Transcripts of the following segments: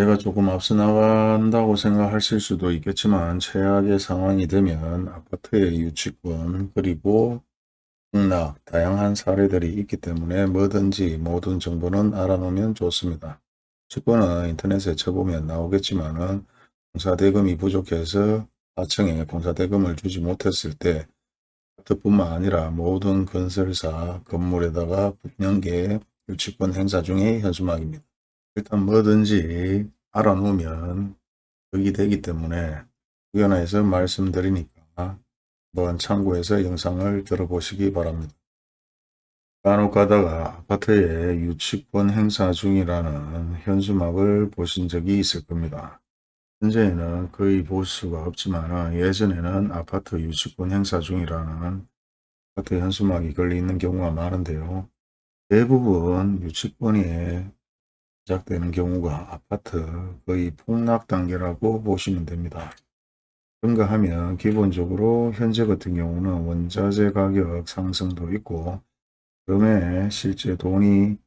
제가 조금 앞서 나간다고 생각하실 수도 있겠지만 최악의 상황이 되면 아파트의 유치권 그리고 폭락 다양한 사례들이 있기 때문에 뭐든지 모든 정보는 알아놓으면 좋습니다. 주권은 인터넷에 쳐보면 나오겠지만 은 공사대금이 부족해서 하청에 공사대금을 주지 못했을 때 아파트뿐만 아니라 모든 건설사 건물에다가 분양계 유치권 행사 중의 현수막입니다. 일단 뭐든지 알아놓으면 덕이 되기 때문에 의견에서 말씀드리니까 한번 참고해서 영상을 들어보시기 바랍니다. 간혹 가다가 아파트에 유치권 행사 중이라는 현수막을 보신 적이 있을 겁니다. 현재는 거의 볼 수가 없지만 예전에는 아파트 유치권 행사 중이라는 아파트 현수막이 걸려 있는 경우가 많은데요. 대부분 유치권이 시작되는 경우가 아파트 거의 폭락 단계라고 보시면 됩니다. 그런가 하면 기본적으로 현재 같은 경우는 원자재 가격 상승도 있고 그럼에 실제 돈이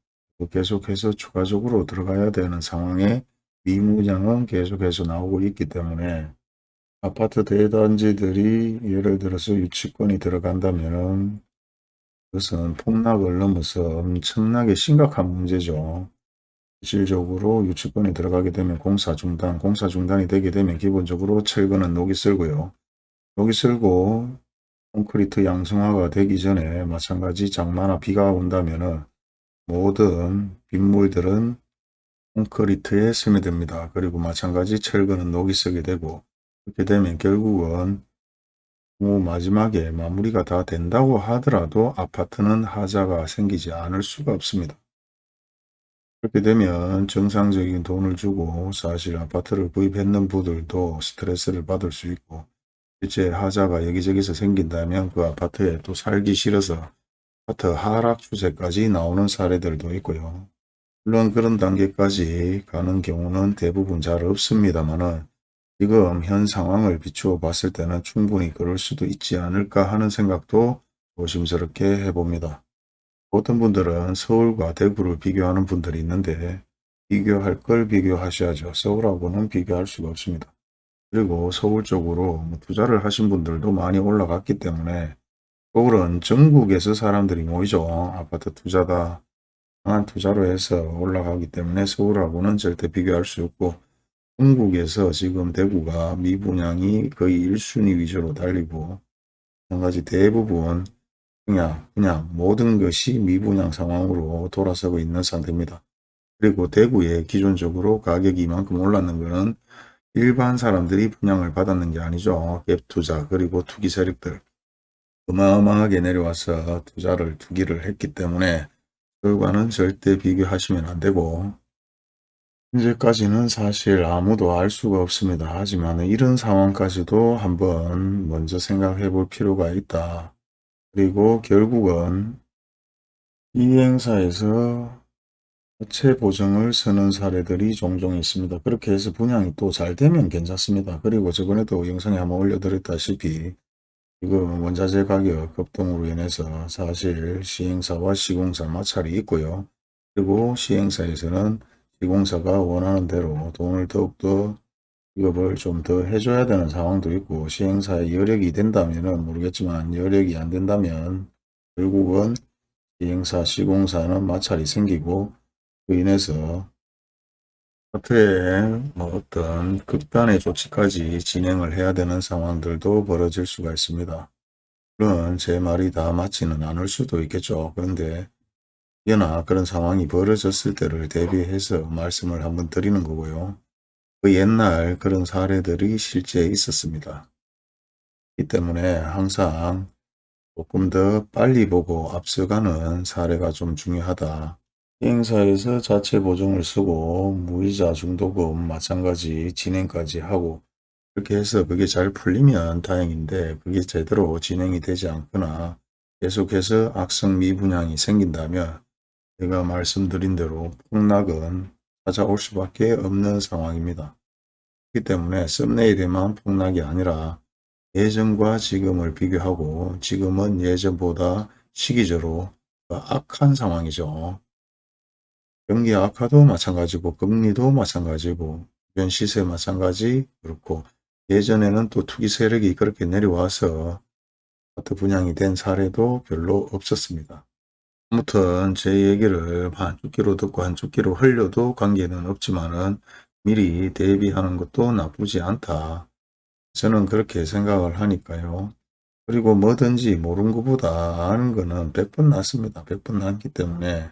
계속해서 추가적으로 들어가야 되는 상황에 미무장은 계속해서 나오고 있기 때문에 아파트 대단지들이 예를 들어서 유치권이 들어간다면 그것은 폭락을 넘어서 엄청나게 심각한 문제죠. 실질적으로 유치권이 들어가게 되면 공사 중단, 공사 중단이 되게 되면 기본적으로 철거는 녹이 쓸고요. 녹이 쓸고 콘크리트 양성화가 되기 전에 마찬가지 장마나 비가 온다면 모든 빗물들은 콘크리트에 스며듭니다. 그리고 마찬가지 철거는 녹이 쓰게 되고 그렇게 되면 결국은 마지막에 마무리가 다 된다고 하더라도 아파트는 하자가 생기지 않을 수가 없습니다. 그렇게 되면 정상적인 돈을 주고 사실 아파트를 구입했는 분들도 스트레스를 받을 수 있고 실제 하자가 여기저기서 생긴다면 그 아파트에 또 살기 싫어서 아파트 하락 추세까지 나오는 사례들도 있고요. 물론 그런 단계까지 가는 경우는 대부분 잘 없습니다만은 지금 현 상황을 비추어 봤을 때는 충분히 그럴 수도 있지 않을까 하는 생각도 조심스럽게 해봅니다. 어떤 분들은 서울과 대구를 비교하는 분들이 있는데 비교할 걸 비교하셔야죠. 서울하고는 비교할 수가 없습니다. 그리고 서울 쪽으로 뭐 투자를 하신 분들도 많이 올라갔기 때문에 서울은 전국에서 사람들이 모이죠. 아파트 투자다. 강한 투자로 해서 올라가기 때문에 서울하고는 절대 비교할 수 없고 전국에서 지금 대구가 미분양이 거의 1순위 위주로 달리고 마찬가지 대부분 그냥 그냥 모든 것이 미분양 상황으로 돌아서고 있는 상태입니다. 그리고 대구에 기존적으로 가격이 이만큼 올랐는 것은 일반 사람들이 분양을 받았는 게 아니죠. 갭투자 그리고 투기 세력들 어마어마하게 내려와서 투자를 투기를 했기 때문에 결과는 절대 비교하시면 안 되고 현재까지는 사실 아무도 알 수가 없습니다. 하지만 이런 상황까지도 한번 먼저 생각해 볼 필요가 있다. 그리고 결국은 이 행사에서 자체 보증을 쓰는 사례들이 종종 있습니다. 그렇게 해서 분양이 또 잘 되면 괜찮습니다. 그리고 저번에도 영상에 한번 올려드렸다시피 지금 원자재 가격 급등으로 인해서 사실 시행사와 시공사 마찰이 있고요. 그리고 시행사에서는 시공사가 원하는 대로 돈을 더욱더 기업을 좀 더 해줘야 되는 상황도 있고 시행사의 여력이 된다면 모르겠지만 여력이 안 된다면 결국은 시행사 시공사는 마찰이 생기고 그 인해서 사태에 뭐 어떤 극단의 조치까지 진행을 해야 되는 상황들도 벌어질 수가 있습니다. 물론 제 말이 다 맞지는 않을 수도 있겠죠. 그런데 여나 그런 상황이 벌어졌을 때를 대비해서 말씀을 한번 드리는 거고요. 그 옛날 그런 사례들이 실제 있었습니다. 이 때문에 항상 조금 더 빨리 보고 앞서가는 사례가 좀 중요하다. 행사에서 자체 보증을 쓰고 무이자 중도금 마찬가지 진행까지 하고 그렇게 해서 그게 잘 풀리면 다행인데 그게 제대로 진행이 되지 않거나 계속해서 악성 미분양이 생긴다면 제가 말씀드린 대로 폭락은 찾아올 수밖에 없는 상황입니다. 그렇기 때문에 썸네일에만 폭락이 아니라 예전과 지금을 비교하고 지금은 예전보다 시기적으로 악한 상황이죠. 경기 악화도 마찬가지고 금리도 마찬가지고 주변 시세 마찬가지 그렇고 예전에는 또 투기 세력이 그렇게 내려와서 아파트 분양이 된 사례도 별로 없었습니다. 아무튼 제 얘기를 한쪽 귀로 듣고 한쪽 귀로 흘려도 관계는 없지만은 미리 대비하는 것도 나쁘지 않다. 저는 그렇게 생각을 하니까요. 그리고 뭐든지 모르는 것보다 아는 거는 100번 낫습니다. 100번 낫기 때문에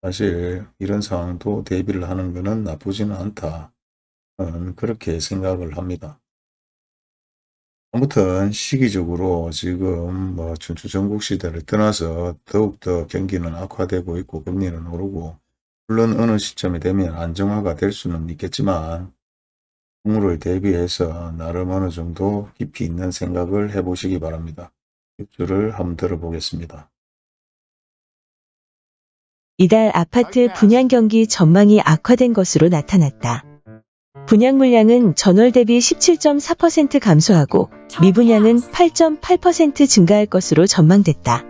사실 이런 상황도 대비를 하는 것은 나쁘지는 않다. 그렇게 생각을 합니다. 아무튼 시기적으로 지금 뭐 춘추 전국 시대를 떠나서 더욱더 경기는 악화되고 있고 금리는 오르고 물론 어느 시점이 되면 안정화가 될 수는 있겠지만 풍물을 대비해서 나름 어느 정도 깊이 있는 생각을 해보시기 바랍니다. 입주를 한번 들어보겠습니다. 이달 아파트 분양 경기 전망이 악화된 것으로 나타났다. 분양 물량은 전월 대비 17.4% 감소하고 미분양은 8.8% 증가할 것으로 전망됐다.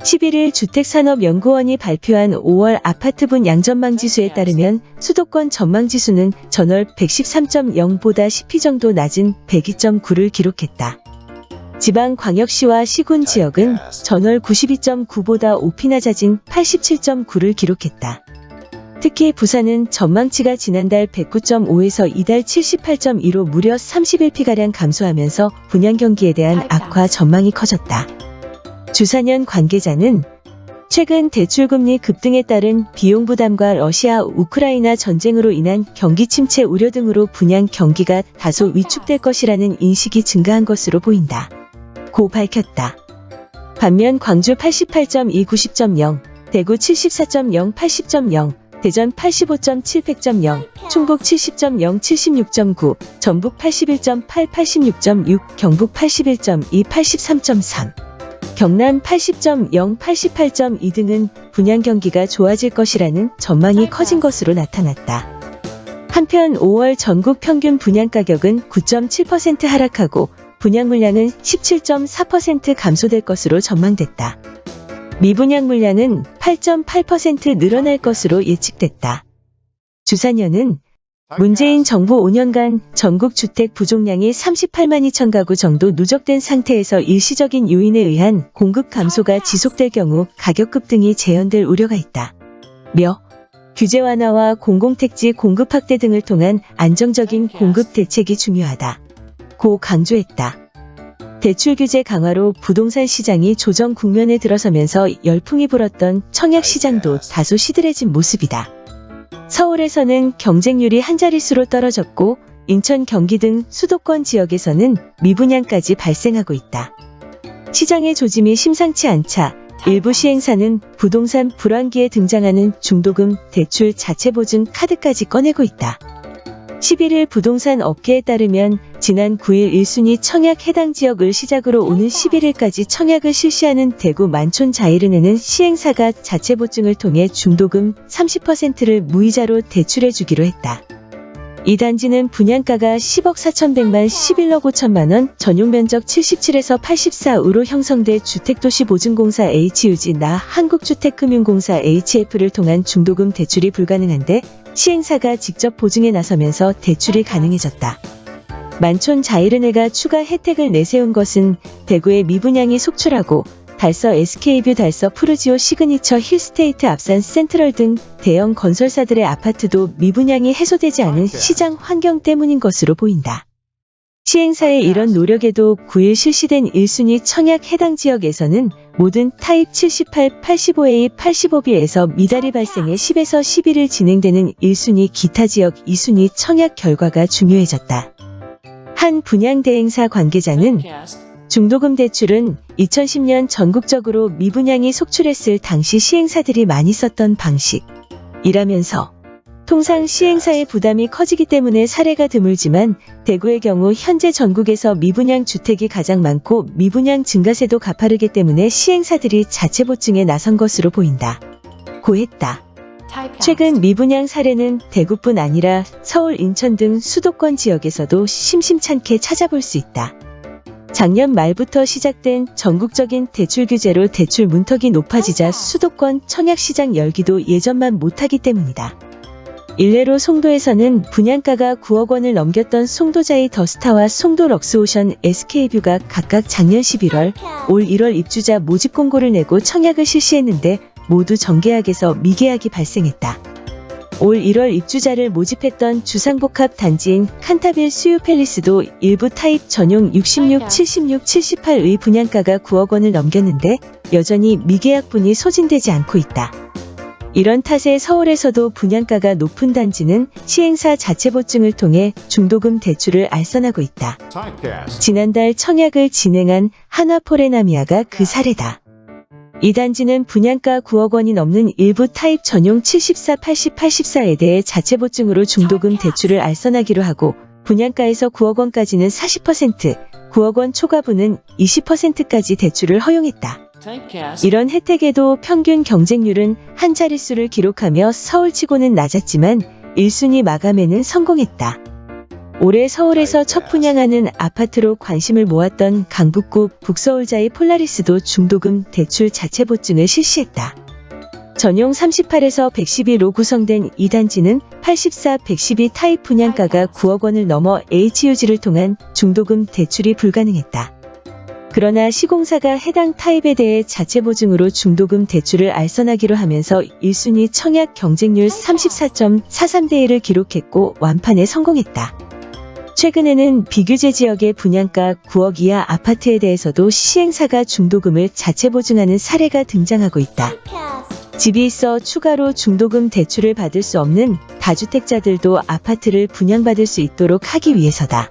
11일 주택산업연구원이 발표한 5월 아파트 분양 전망 지수에 따르면 수도권 전망 지수는 전월 113.0보다 10피 정도 낮은 102.9를 기록했다. 지방 광역시와 시군 지역은 전월 92.9보다 5피나 잦은 87.9를 기록했다. 특히 부산은 전망치가 지난달 109.5에서 이달 78.2로 무려 31피가량 감소하면서 분양 경기에 대한 악화 전망이 커졌다. 주사년 관계자는 최근 대출금리 급등에 따른 비용 부담과 러시아 우크라이나 전쟁으로 인한 경기 침체 우려 등으로 분양 경기가 다소 위축될 것이라는 인식이 증가한 것으로 보인다. 고 밝혔다. 반면 광주 88.2 90.0, 대구 74.0 80.0, 대전 85.7 100.0, 충북 70.0 76.9, 전북 81.8 86.6, 경북 81.2 83.3, 경남 80.0 88.2 등은 분양 경기가 좋아질 것이라는 전망이 커진 것으로 나타났다. 한편 5월 전국 평균 분양 가격은 9.7% 하락하고 분양 물량은 17.4% 감소될 것으로 전망됐다. 미분양 물량은 8.8% 늘어날 것으로 예측됐다. 주사년은 문재인 정부 5년간 전국 주택 부족량이 38만 2천 가구 정도 누적된 상태에서 일시적인 요인에 의한 공급 감소가 지속될 경우 가격 급등이 재현될 우려가 있다. 며 규제 완화와 공공택지 공급 확대 등을 통한 안정적인 공급 대책이 중요하다. 고 강조했다. 대출 규제 강화로 부동산 시장이 조정 국면에 들어서면서 열풍이 불었던 청약 시장도 다소 시들해진 모습이다. 서울에서는 경쟁률이 한 자릿수로 떨어졌고 인천, 경기 등 수도권 지역에서는 미분양까지 발생하고 있다. 시장의 조짐이 심상치 않자 일부 시행사는 부동산 불황기에 등장하는 중도금, 대출, 자체 보증 카드까지 꺼내고 있다. 11일 부동산 업계에 따르면 지난 9일 1순위 청약 해당 지역을 시작으로 오는 11일까지 청약을 실시하는 대구 만촌 자이른에는 시행사가 자체 보증을 통해 중도금 30%를 무이자로 대출해 주기로 했다. 이 단지는 분양가가 10억 4천백만 11억 5천만 원, 전용 면적 77에서 84으로 형성돼 주택도시보증공사 HUG 나 한국주택금융공사 HF를 통한 중도금 대출이 불가능한데 시행사가 직접 보증에 나서면서 대출이 가능해졌다. 만촌 자이르네가 추가 혜택을 내세운 것은 대구의 미분양이 속출하고 달서 SK뷰 달서 푸르지오 시그니처 힐스테이트 앞산 센트럴 등 대형 건설사들의 아파트도 미분양이 해소되지 않은 시장 환경 때문인 것으로 보인다. 시행사의 이런 노력에도 9일 실시된 1순위 청약 해당 지역에서는 모든 타입 78, 85A, 85B에서 미달이 발생해 10에서 11일 진행되는 1순위 기타 지역 2순위 청약 결과가 중요해졌다. 한 분양 대행사 관계자는 중도금 대출은 2010년 전국적으로 미분양이 속출했을 당시 시행사들이 많이 썼던 방식이라면서 통상 시행사의 부담이 커지기 때문에 사례가 드물지만 대구의 경우 현재 전국에서 미분양 주택이 가장 많고 미분양 증가세도 가파르기 때문에 시행사들이 자체 보증에 나선 것으로 보인다. 고했다. 최근 미분양 사례는 대구뿐 아니라 서울, 인천 등 수도권 지역에서도 심심찮게 찾아볼 수 있다. 작년 말부터 시작된 전국적인 대출 규제로 대출 문턱이 높아지자 수도권 청약시장 열기도 예전만 못하기 때문이다. 일례로 송도에서는 분양가가 9억 원을 넘겼던 송도자이 더스타와 송도 럭스오션 SK뷰가 각각 작년 11월, 올 1월 입주자 모집 공고를 내고 청약을 실시했는데 모두 정계약에서 미계약이 발생했다. 올 1월 입주자를 모집했던 주상복합 단지인 칸타빌 수유 팰리스도 일부 타입 전용 66, 76, 78의 분양가가 9억 원을 넘겼는데 여전히 미계약분이 소진되지 않고 있다. 이런 탓에 서울에서도 분양가가 높은 단지는 시행사 자체 보증을 통해 중도금 대출을 알선하고 있다. 지난달 청약을 진행한 하나포레나미아가 그 사례다. 이 단지는 분양가 9억 원이 넘는 일부 타입 전용 74, 80, 84에 대해 자체 보증으로 중도금 대출을 알선하기로 하고 분양가에서 9억 원까지는 40%, 9억 원 초과분은 20%까지 대출을 허용했다. 이런 혜택에도 평균 경쟁률은 한 자릿수를 기록하며 서울치고는 낮았지만 1순위 마감에는 성공했다. 올해 서울에서 첫 분양하는 아파트로 관심을 모았던 강북구 북서울자의 폴라리스도 중도금 대출 자체 보증을 실시했다. 전용 38에서 112로 구성된 이 단지는 84, 112 타입 분양가가 9억 원을 넘어 HUG를 통한 중도금 대출이 불가능했다. 그러나 시공사가 해당 타입에 대해 자체 보증으로 중도금 대출을 알선하기로 하면서 1순위 청약 경쟁률 34.43대 1을 기록했고 완판에 성공했다. 최근에는 비규제 지역의 분양가 9억 이하 아파트에 대해서도 시행사가 중도금을 자체 보증하는 사례가 등장하고 있다. 집이 있어 추가로 중도금 대출을 받을 수 없는 다주택자들도 아파트를 분양받을 수 있도록 하기 위해서다.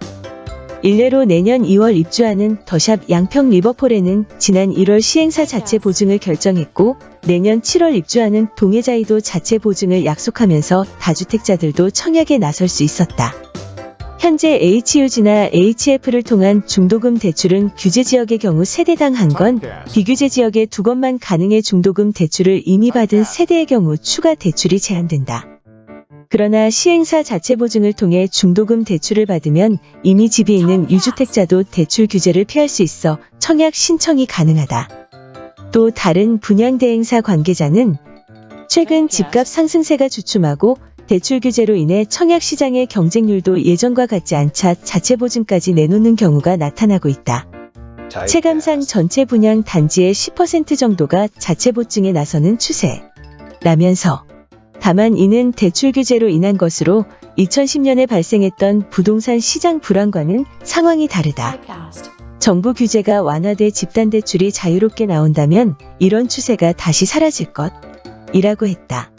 일례로 내년 2월 입주하는 더샵 양평 리버폴에는 지난 1월 시행사 자체 보증을 결정했고 내년 7월 입주하는 동해자이도 자체 보증을 약속하면서 다주택자들도 청약에 나설 수 있었다. 현재 HUG나 HF를 통한 중도금 대출은 규제 지역의 경우 세대당 한 건. 비규제 지역에 두 건만 가능해 중도금 대출을 이미 받은 세대의 경우 추가 대출이 제한된다. 그러나 시행사 자체 보증을 통해 중도금 대출을 받으면 이미 집이 있는 유주택자도 대출 규제를 피할 수 있어 청약 신청이 가능하다. 또 다른 분양 대행사 관계자는 최근 집값 상승세가 주춤하고 대출 규제로 인해 청약 시장의 경쟁률도 예전과 같지 않자 자체 보증까지 내놓는 경우가 나타나고 있다. 체감상 전체 분양 단지의 10% 정도가 자체 보증에 나서는 추세. 라면서 다만 이는 대출 규제로 인한 것으로 2010년에 발생했던 부동산 시장 불안과는 상황이 다르다. 정부 규제가 완화돼 집단 대출이 자유롭게 나온다면 이런 추세가 다시 사라질 것. 이라고 했다.